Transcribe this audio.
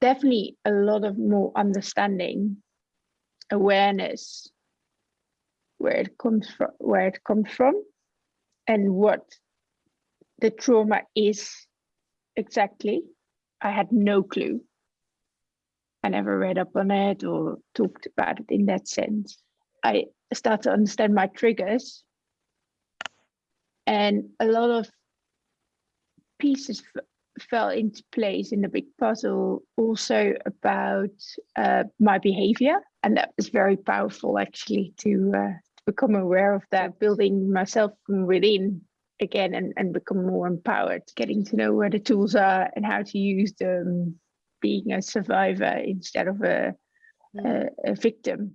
definitely a lot of more understanding, awareness, where it comes from, where it comes from, and what the trauma is exactly. I had no clue. I never read up on it or talked about it in that sense. I start to understand my triggers and a lot of pieces fell into place in the big puzzle also about uh, my behavior. And that was very powerful actually to, uh, to become aware of that building myself from within again and, and become more empowered getting to know where the tools are and how to use them being a survivor instead of a, a, a victim